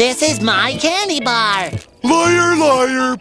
This is my candy bar. Liar, liar.